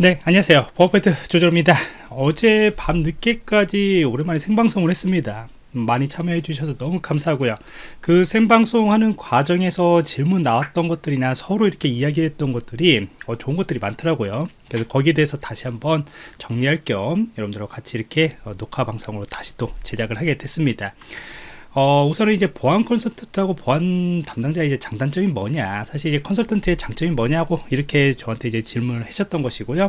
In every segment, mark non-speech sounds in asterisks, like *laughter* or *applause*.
네 안녕하세요. 버퍼트 조절입니다. 어제 밤 늦게까지 오랜만에 생방송을 했습니다. 많이 참여해 주셔서 너무 감사하고요. 그 생방송 하는 과정에서 질문 나왔던 것들이나 서로 이렇게 이야기했던 것들이 어, 좋은 것들이 많더라고요. 그래서 거기에 대해서 다시 한번 정리할 겸 여러분들과 같이 이렇게 어, 녹화 방송으로 다시 또 제작을 하게 됐습니다 어, 우선은 이제 보안 컨설턴트하고 보안 담당자 이제 장단점이 뭐냐. 사실 이제 컨설턴트의 장점이 뭐냐고 이렇게 저한테 이제 질문을 하셨던 것이고요.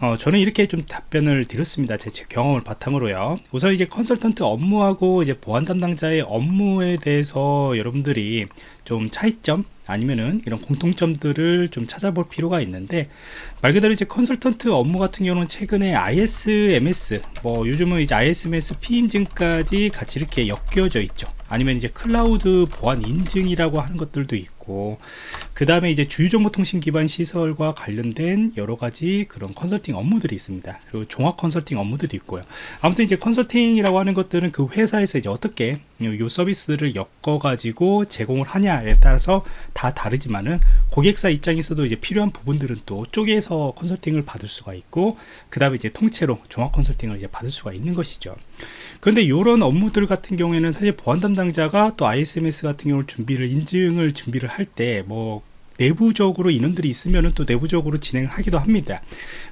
어, 저는 이렇게 좀 답변을 드렸습니다. 제, 제 경험을 바탕으로요. 우선 이제 컨설턴트 업무하고 이제 보안 담당자의 업무에 대해서 여러분들이 좀 차이점 아니면은 이런 공통점들을 좀 찾아볼 필요가 있는데 말 그대로 이제 컨설턴트 업무 같은 경우는 최근에 ISMS 뭐 요즘은 이제 ISMS-P 인증까지 같이 이렇게 엮여져 있죠. 아니면 이제 클라우드 보안 인증이라고 하는 것들도 있고 그 다음에 이제 주요정보통신 기반 시설과 관련된 여러 가지 그런 컨설팅 업무들이 있습니다. 그리고 종합 컨설팅 업무들이 있고요. 아무튼 이제 컨설팅이라고 하는 것들은 그 회사에서 이제 어떻게 요 서비스를 엮어 가지고 제공을 하냐에 따라서 다 다르지만은 고객사 입장에서도 이제 필요한 부분들은 또 쪼개서 컨설팅을 받을 수가 있고 그 다음에 이제 통째로 종합 컨설팅을 이제 받을 수가 있는 것이죠. 그런데 이런 업무들 같은 경우에는 사실 보안 담당자가 또 ISMS 같은 경우를 준비를 인증을 준비를 할때뭐 내부적으로 인원들이 있으면 또 내부적으로 진행을 하기도 합니다.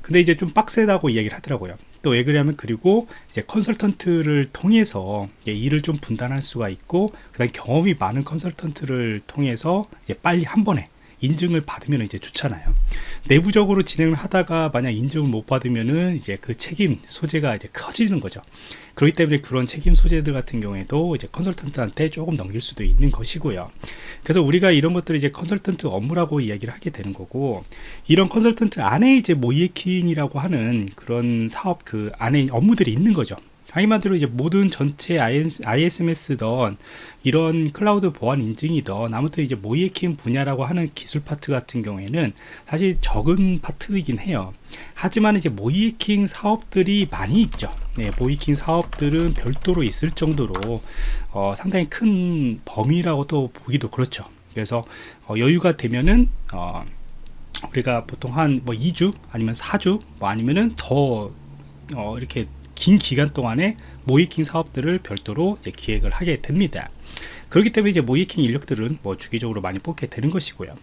근데 이제 좀 빡세다고 이야기를 하더라고요. 또 왜 그러냐면 그리고 이제 컨설턴트를 통해서 일을 좀 분단할 수가 있고 그 다음 경험이 많은 컨설턴트를 통해서 이제 빨리 한 번에 인증을 받으면 이제 좋잖아요. 내부적으로 진행을 하다가 만약 인증을 못 받으면은 이제 그 책임 소재가 이제 커지는 거죠. 그렇기 때문에 그런 책임 소재들 같은 경우에도 이제 컨설턴트한테 조금 넘길 수도 있는 것이고요. 그래서 우리가 이런 것들을 이제 컨설턴트 업무라고 이야기를 하게 되는 거고 이런 컨설턴트 안에 이제 모의해킹이라고 하는 그런 사업 그 안에 업무들이 있는 거죠 한마디로 이제 모든 전체 ISMS던 이런 클라우드 보안 인증이던 아무튼 이제 모의해킹 분야라고 하는 기술 파트 같은 경우에는 사실 적은 파트이긴 해요. 하지만 이제 모의해킹 사업들이 많이 있죠. 네, 모의해킹 사업들은 별도로 있을 정도로 어, 상당히 큰 범위라고 또 보기도 그렇죠. 그래서 어, 여유가 되면은 어, 우리가 보통 한 뭐 2주 아니면 4주 뭐 아니면은 더 어, 이렇게 긴 기간 동안에 모이킹 사업들을 별도로 기획을 하게 됩니다. 그렇기 때문에 이제 모이킹 인력들은 뭐 주기적으로 많이 뽑게 되는 것이고요.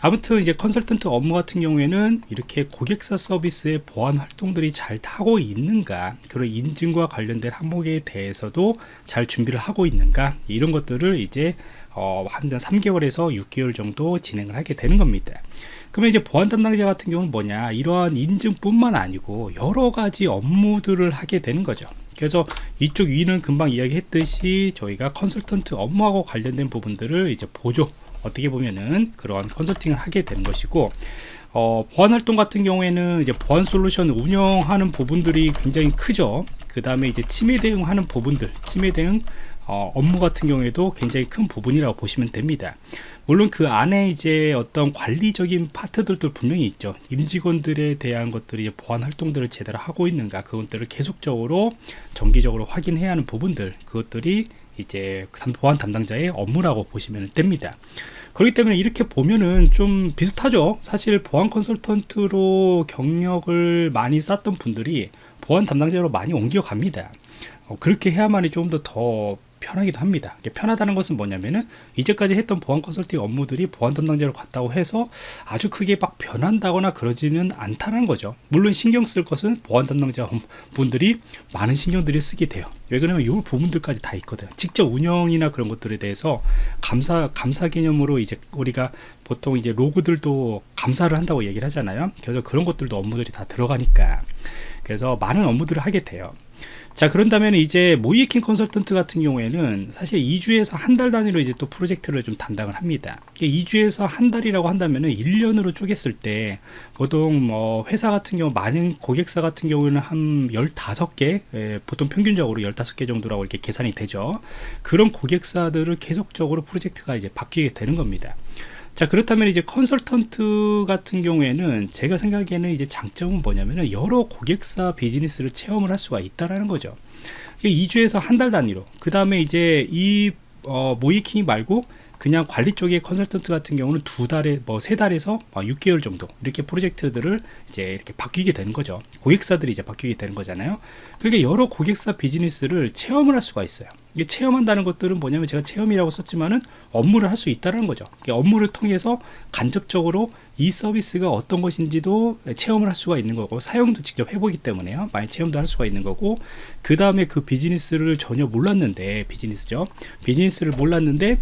아무튼 이제 컨설턴트 업무 같은 경우에는 이렇게 고객사 서비스의 보안 활동들이 잘 타고 있는가, 그런 인증과 관련된 항목에 대해서도 잘 준비를 하고 있는가, 이런 것들을 이제 어, 한 3개월에서 6개월 정도 진행을 하게 되는 겁니다. 그러면 이제 보안 담당자 같은 경우는 뭐냐 이러한 인증뿐만 아니고 여러 가지 업무들을 하게 되는 거죠 그래서 이쪽 위는 금방 이야기했듯이 저희가 컨설턴트 업무하고 관련된 부분들을 이제 보조 어떻게 보면은 그런 컨설팅을 하게 되는 것이고 어, 보안 활동 같은 경우에는 이제 보안 솔루션 운영하는 부분들이 굉장히 크죠. 그 다음에 이제 침해 대응하는 부분들 침해 대응 어, 업무 같은 경우에도 굉장히 큰 부분이라고 보시면 됩니다. 물론 그 안에 이제 어떤 관리적인 파트들도 분명히 있죠. 임직원들에 대한 것들이 보안 활동들을 제대로 하고 있는가 그것들을 계속적으로 정기적으로 확인해야 하는 부분들 그것들이 이제 보안 담당자의 업무라고 보시면 됩니다. 그렇기 때문에 이렇게 보면은 좀 비슷하죠. 사실 보안 컨설턴트로 경력을 많이 쌓던 분들이 보안 담당자로 많이 옮겨갑니다. 어, 그렇게 해야만이 좀 더더 편하기도 합니다. 편하다는 것은 뭐냐면은 이제까지 했던 보안 컨설팅 업무들이 보안 담당자로 갔다고 해서 아주 크게 막 변한다거나 그러지는 않다는 거죠. 물론 신경 쓸 것은 보안 담당자 분들이 많은 신경들이 쓰게 돼요. 왜 그러냐면 이 부분들까지 다 있거든 직접 운영이나 그런 것들에 대해서 감사 감사 개념으로 이제 우리가 보통 이제 로그들도 감사를 한다고 얘기를 하잖아요. 그래서 그런 것들도 업무들이 다 들어가니까. 그래서 많은 업무들을 하게 돼요 자 그런다면 이제 모이에킹 컨설턴트 같은 경우에는 사실 2주에서 한 달 단위로 이제 또 프로젝트를 좀 담당을 합니다. 2주에서 한 달이라고 한다면 은 1년으로 쪼갰을 때 보통 뭐 회사 같은 경우 많은 고객사 같은 경우는 한 15개 예, 보통 평균적으로 15개 정도라고 이렇게 계산이 되죠. 그런 고객사들을 계속적으로 프로젝트가 이제 바뀌게 되는 겁니다 자 그렇다면 이제 컨설턴트 같은 경우에는 제가 생각에는 이제 장점은 뭐냐면은 여러 고객사 비즈니스를 체험을 할 수가 있다라는 거죠. 2주에서 한 달 단위로. 그 다음에 이제 이 어, 모이킹 말고 그냥 관리 쪽의 컨설턴트 같은 경우는 두 달에 뭐 세 달에서 6개월 정도 이렇게 프로젝트들을 이제 이렇게 바뀌게 되는 거죠. 고객사들이 이제 바뀌게 되는 거잖아요. 그러니까 여러 고객사 비즈니스를 체험을 할 수가 있어요. 이게 체험한다는 것들은 뭐냐면 제가 체험이라고 썼지만은 업무를 할 수 있다는 거죠. 업무를 통해서 간접적으로 이 서비스가 어떤 것인지도 체험을 할 수가 있는 거고 사용도 직접 해보기 때문에요. 많이 체험도 할 수가 있는 거고 그 다음에 그 비즈니스를 전혀 몰랐는데 비즈니스죠. 비즈니스를 몰랐는데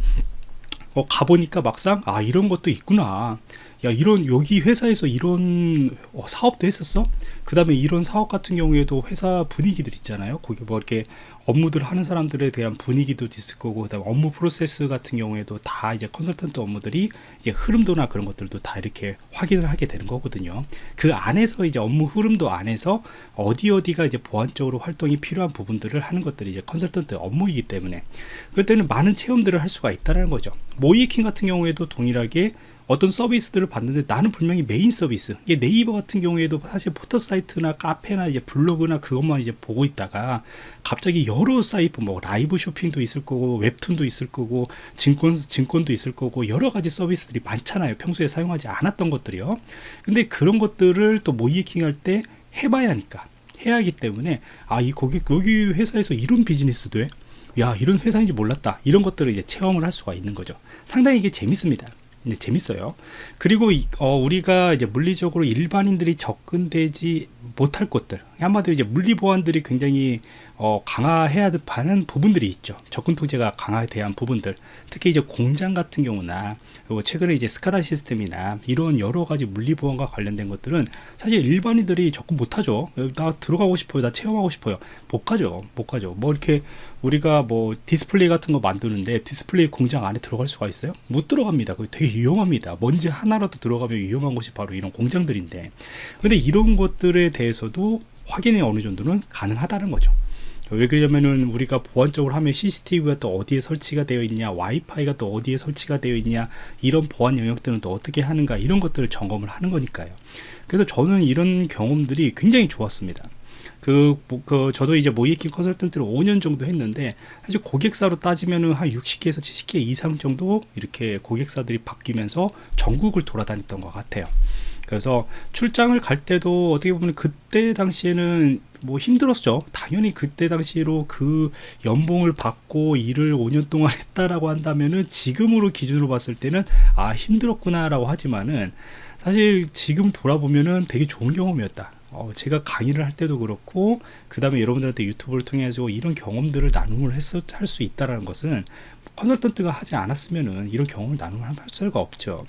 어, 가보니까 막상 아 이런 것도 있구나 야 이런 여기 회사에서 이런 어, 사업도 했었어 그 다음에 이런 사업 같은 경우에도 회사 분위기들 있잖아요 거기 뭐 이렇게 업무들 하는 사람들에 대한 분위기도 있을 거고 그다음 업무 프로세스 같은 경우에도 다 이제 컨설턴트 업무들이 이제 흐름도나 그런 것들도 다 이렇게 확인을 하게 되는 거거든요. 그 안에서 이제 업무 흐름도 안에서 어디 어디가 이제 보안적으로 활동이 필요한 부분들을 하는 것들이 이제 컨설턴트 업무이기 때문에 그때는 많은 체험들을 할 수가 있다는 거죠. 모의해킹 같은 경우에도 동일하게 어떤 서비스들을 봤는데 나는 분명히 메인 서비스. 이게 네이버 같은 경우에도 사실 포털 사이트나 카페나 이제 블로그나 그것만 이제 보고 있다가 갑자기 여러 사이트 뭐 라이브 쇼핑도 있을 거고 웹툰도 있을 거고 증권 증권도 있을 거고 여러 가지 서비스들이 많잖아요. 평소에 사용하지 않았던 것들이요. 근데 그런 것들을 또 모이킹 할 때 해봐야 하니까. 해야 하기 때문에 아 이 고객 여기 회사에서 이런 비즈니스도 해? 야 이런 회사인지 몰랐다. 이런 것들을 이제 체험을 할 수가 있는 거죠. 상당히 이게 재밌습니다. 네, 재밌어요. 그리고 어, 우리가 이제 물리적으로 일반인들이 접근되지 못할 곳들 한마디로 이제 물리 보안들이 굉장히 어, 강화해야 하는 부분들이 있죠. 접근 통제가 강화돼야 한 부분들. 특히 이제 공장 같은 경우나 최근에 이제 SCADA 시스템이나 이런 여러 가지 물리 보안과 관련된 것들은 사실 일반인들이 접근 못하죠. 나 들어가고 싶어요. 나 체험하고 싶어요. 못 가죠. 못 가죠. 뭐 이렇게 우리가 뭐 디스플레이 같은 거 만드는데 디스플레이 공장 안에 들어갈 수가 있어요? 못 들어갑니다. 그게 되게 위험합니다. 먼지 하나라도 들어가면 위험한 곳이 바로 이런 공장들인데. 근데 이런 것들에 대해서도 확인이 어느 정도는 가능하다는 거죠. 왜 그러냐면은 우리가 보안적으로 하면 CCTV가 또 어디에 설치가 되어 있냐 와이파이가 또 어디에 설치가 되어 있냐 이런 보안 영역들은 또 어떻게 하는가 이런 것들을 점검을 하는 거니까요. 그래서 저는 이런 경험들이 굉장히 좋았습니다. 그, 그 저도 이제 모이킹 컨설턴트를 5년 정도 했는데 사실 고객사로 따지면은 한 60개에서 70개 이상 정도 이렇게 고객사들이 바뀌면서 전국을 돌아다녔던 것 같아요 그래서 출장을 갈 때도 어떻게 보면 그때 당시에는 뭐 힘들었죠. 당연히 그때 당시로 그 연봉을 받고 일을 5년 동안 했다라고 한다면은 지금으로 기준으로 봤을 때는 아 힘들었구나 라고 하지만은 사실 지금 돌아보면은 되게 좋은 경험이었다. 어, 제가 강의를 할 때도 그렇고 그 다음에 여러분들한테 유튜브를 통해서 이런 경험들을 나눔을 했을 할수 있다라는 것은 컨설턴트가 하지 않았으면은 이런 경험을 나눔을 할 수가 없죠.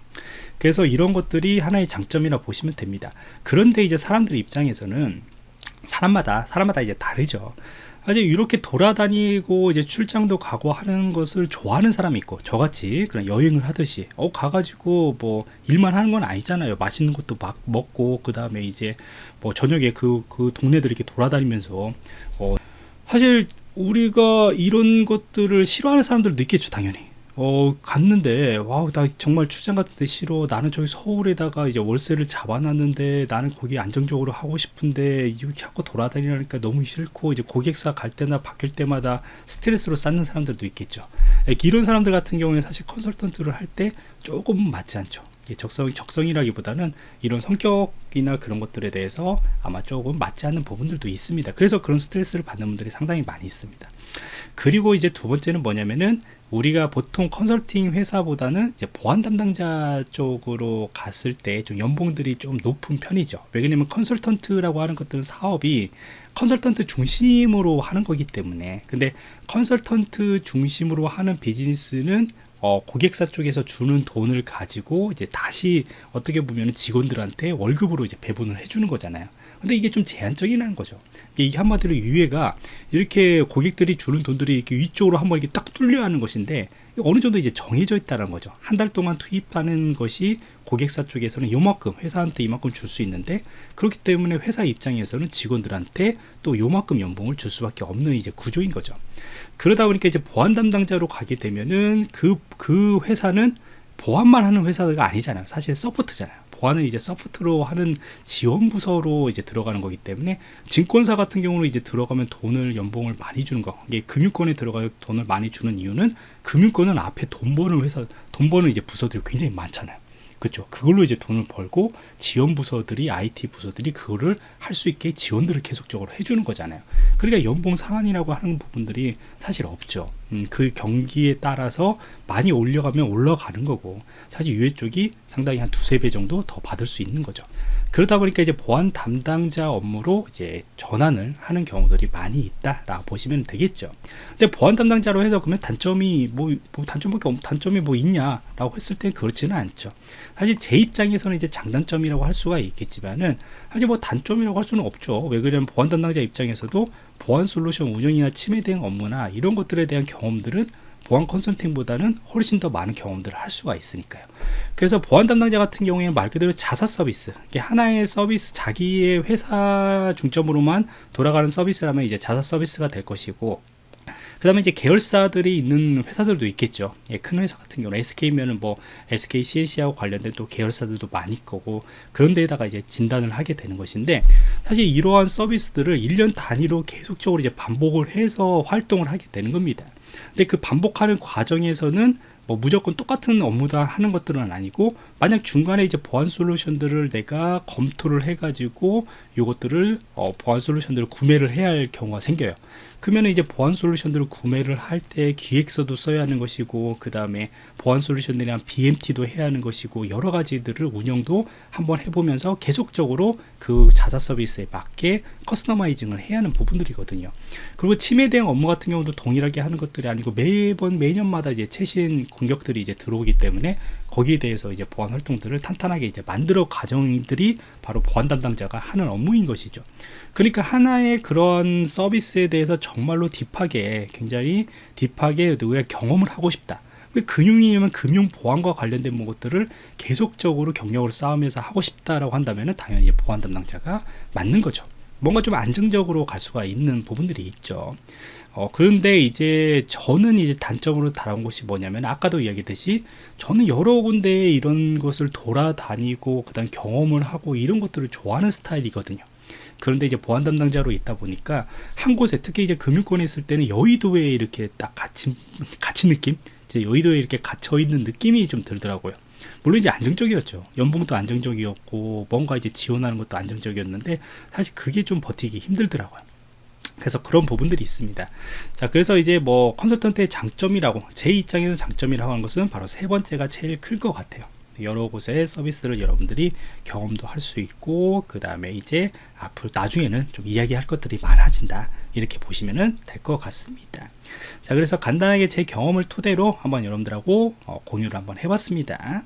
그래서 이런 것들이 하나의 장점이라 보시면 됩니다. 그런데 이제 사람들 입장에서는 사람마다 사람마다 이제 다르죠. 사실 이렇게 돌아다니고 이제 출장도 가고 하는 것을 좋아하는 사람이 있고 저같이 그런 여행을 하듯이 어 가가지고 뭐 일만 하는 건 아니잖아요 맛있는 것도 막 먹고 그 다음에 이제 뭐 저녁에 그 그 동네들 이렇게 돌아다니면서 어 사실 우리가 이런 것들을 싫어하는 사람들도 있겠죠 당연히. 어 갔는데 와우 나 정말 출장 같은 데 싫어. 나는 저기 서울에다가 이제 월세를 잡아놨는데 나는 거기 안정적으로 하고 싶은데 이렇게 하고 돌아다니니까 너무 싫고 이제 고객사 갈 때나 바뀔 때마다 스트레스로 쌓는 사람들도 있겠죠. 이런 사람들 같은 경우에 사실 컨설턴트를 할 때 조금 맞지 않죠 적성, 적성이라기보다는 이런 성격이나 그런 것들에 대해서 아마 조금 맞지 않는 부분들도 있습니다. 그래서 그런 스트레스를 받는 분들이 상당히 많이 있습니다. 그리고 이제 두 번째는 뭐냐면은 우리가 보통 컨설팅 회사보다는 이제 보안 담당자 쪽으로 갔을 때 좀 연봉들이 좀 높은 편이죠. 왜냐면 컨설턴트라고 하는 것들은 사업이 컨설턴트 중심으로 하는 거기 때문에 근데 컨설턴트 중심으로 하는 비즈니스는 어, 고객사 쪽에서 주는 돈을 가지고 이제 다시 어떻게 보면 직원들한테 월급으로 이제 배분을 해주는 거잖아요. 근데 이게 좀 제한적이라는 거죠. 이게 한마디로 유예가 이렇게 고객들이 주는 돈들이 이렇게 위쪽으로 한번 이렇게 딱 뚫려 하는 것인데 어느 정도 이제 정해져 있다는 거죠. 한 달 동안 투입하는 것이 고객사 쪽에서는 요만큼 회사한테 이만큼 줄 수 있는데 그렇기 때문에 회사 입장에서는 직원들한테 또 요만큼 연봉을 줄 수밖에 없는 이제 구조인 거죠. 그러다 보니까 이제 보안 담당자로 가게 되면은 그, 그 회사는 보안만 하는 회사가 아니잖아요. 사실 서포트잖아요. 보안은 이제 소프트로 하는 지원 부서로 이제 들어가는 거기 때문에 증권사 같은 경우는 이제 들어가면 돈을 연봉을 많이 주는 거 이게 금융권에 들어가 돈을 많이 주는 이유는 금융권은 앞에 돈 버는 회사 돈 버는 이제 부서들이 굉장히 많잖아요 그죠. 그걸로 이제 돈을 벌고 지원 부서들이 IT 부서들이 그거를 할 수 있게 지원들을 계속적으로 해주는 거잖아요. 그러니까 연봉 상한이라고 하는 부분들이 사실 없죠 음, 그 경기에 따라서 많이 올려가면 올라가는 거고 사실 유해 쪽이 상당히 한 두세 배 정도 더 받을 수 있는 거죠 그러다 보니까 이제 보안 담당자 업무로 이제 전환을 하는 경우들이 많이 있다라고 보시면 되겠죠. 근데 보안 담당자로 해서 그러면 단점이 뭐, 뭐 단점밖에 없, 단점이 뭐 있냐라고 했을 땐 그렇지는 않죠. 사실 제 입장에서는 이제 장단점이라고 할 수가 있겠지만은 사실 뭐 단점이라고 할 수는 없죠. 왜 그러냐면 보안 담당자 입장에서도 보안 솔루션 운영이나 침해 대응 업무나 이런 것들에 대한 경험들은 보안 컨설팅보다는 훨씬 더 많은 경험들을 할 수가 있으니까요. 그래서 보안 담당자 같은 경우에는 말 그대로 자사 서비스, 하나의 서비스, 자기의 회사 중점으로만 돌아가는 서비스라면 이제 자사 서비스가 될 것이고, 그 다음에 이제 계열사들이 있는 회사들도 있겠죠. 예, 큰 회사 같은 경우는 SK면은 뭐 SK CNC하고 관련된 또 계열사들도 많을 거고 그런 데에다가 이제 진단을 하게 되는 것인데 사실 이러한 서비스들을 1년 단위로 계속적으로 이제 반복을 해서 활동을 하게 되는 겁니다. 근데 그 반복하는 과정에서는 뭐 무조건 똑같은 업무다 하는 것들은 아니고 만약 중간에 이제 보안 솔루션들을 내가 검토를 해 가지고 이것들을 어, 보안 솔루션들을 구매를 해야 할 경우가 생겨요. 그러면 이제 보안 솔루션들을 구매를 할 때 기획서도 써야 하는 것이고 그 다음에 보안 솔루션들이랑 BMT도 해야 하는 것이고 여러 가지들을 운영도 한번 해보면서 계속적으로 그 자사 서비스에 맞게 커스터마이징을 해야 하는 부분들이거든요. 그리고 침해 대응 업무 같은 경우도 동일하게 하는 것들이 아니고 매번 매년마다 이제 최신 공격들이 이제 들어오기 때문에 거기에 대해서 이제 보안 활동들을 탄탄하게 이제 만들어 가정들이 바로 보안 담당자가 하는 업무인 것이죠. 그러니까 하나의 그런 서비스에 대해서 정말로 딥하게 굉장히 딥하게 누구야 경험을 하고 싶다. 왜 금융이면 금융 보안과 관련된 것들을 계속적으로 경력을 쌓으면서 하고 싶다라고 한다면 당연히 보안 담당자가 맞는 거죠. 뭔가 좀 안정적으로 갈 수가 있는 부분들이 있죠. 어, 그런데 이제 저는 이제 단점으로 다룬 것이 뭐냐면 아까도 이야기했듯이 저는 여러 군데 이런 것을 돌아다니고 그다음 경험을 하고 이런 것들을 좋아하는 스타일이거든요. 그런데 이제 보안 담당자로 있다 보니까 한 곳에 특히 이제 금융권에 있을 때는 여의도에 이렇게 딱 갇힌 *laughs* 갇힌 느낌, 이제 여의도에 이렇게 갇혀 있는 느낌이 좀 들더라고요. 물론 이제 안정적이었죠. 연봉도 안정적이었고 뭔가 이제 지원하는 것도 안정적이었는데 사실 그게 좀 버티기 힘들더라고요. 그래서 그런 부분들이 있습니다. 자, 그래서 이제 뭐 컨설턴트의 장점이라고 제 입장에서 장점이라고 하는 것은 바로 세 번째가 제일 클 것 같아요. 여러 곳의 서비스를 여러분들이 경험도 할 수 있고 그 다음에 이제 앞으로 나중에는 좀 이야기할 것들이 많아진다 이렇게 보시면 될 것 같습니다 자 그래서 간단하게 제 경험을 토대로 한번 여러분들하고 어, 공유를 한번 해봤습니다